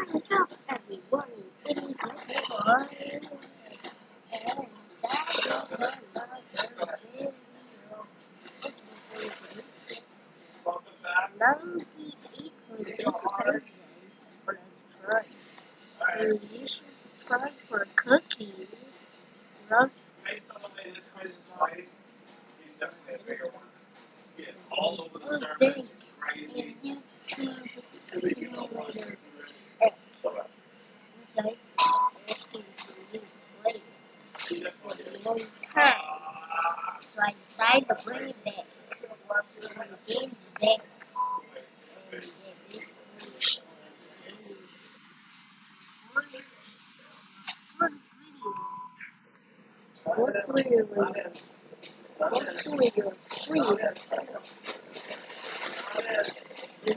What is up, everyone? It is your boy, and that is another video. Ninety-eight percent Let's try. So you should subscribe for cooking. Roast. all over the dang. Crazy. And YouTube Simulator X. You guys asking for me to play it for a long time. So I decided to bring it back. The game's back. And basically, is one video. Hopefully, hopefully you're free. You're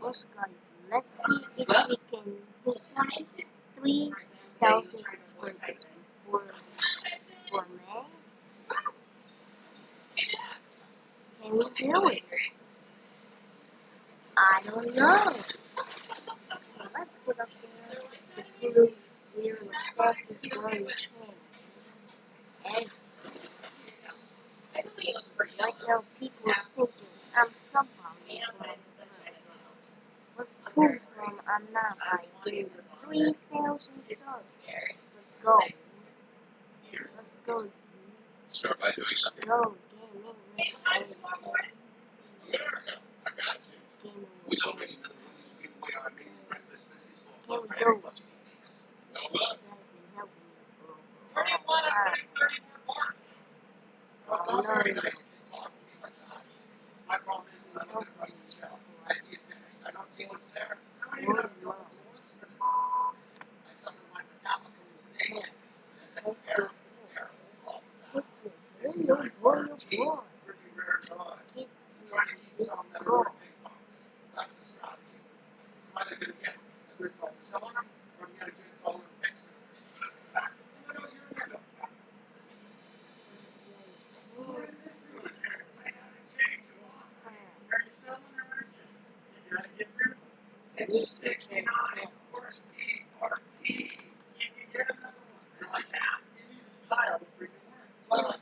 First, guys, let's see if we can hit 3,000 subscribers before, before May. Can we do it? I don't know. So let's get up there we're channel. And right now, people are thinking I'm somehow prove them I'm not by getting 3,000 subs. Let's go. Let's go. Start by doing something. Go. Gaming. Let's go. I got you. Gaming. We told me. Can we go? No, You guys been That's the strategy. It's either gonna get a good goal selling them or get a good goal and fix them. You know, you're in the What is this doing here, man? Change the lock. Are you selling or urgent? You gotta get rid of them. It's a sixty-nine horsepeed RT. You get another one. You're like, yeah,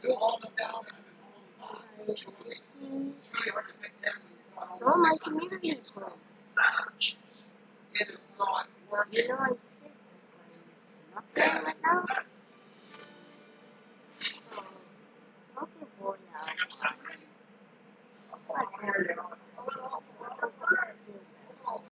you all down and holding on. It's really, hard to pick them when you've all the my six hundred community kids. club. It is not working. You know I'm sick.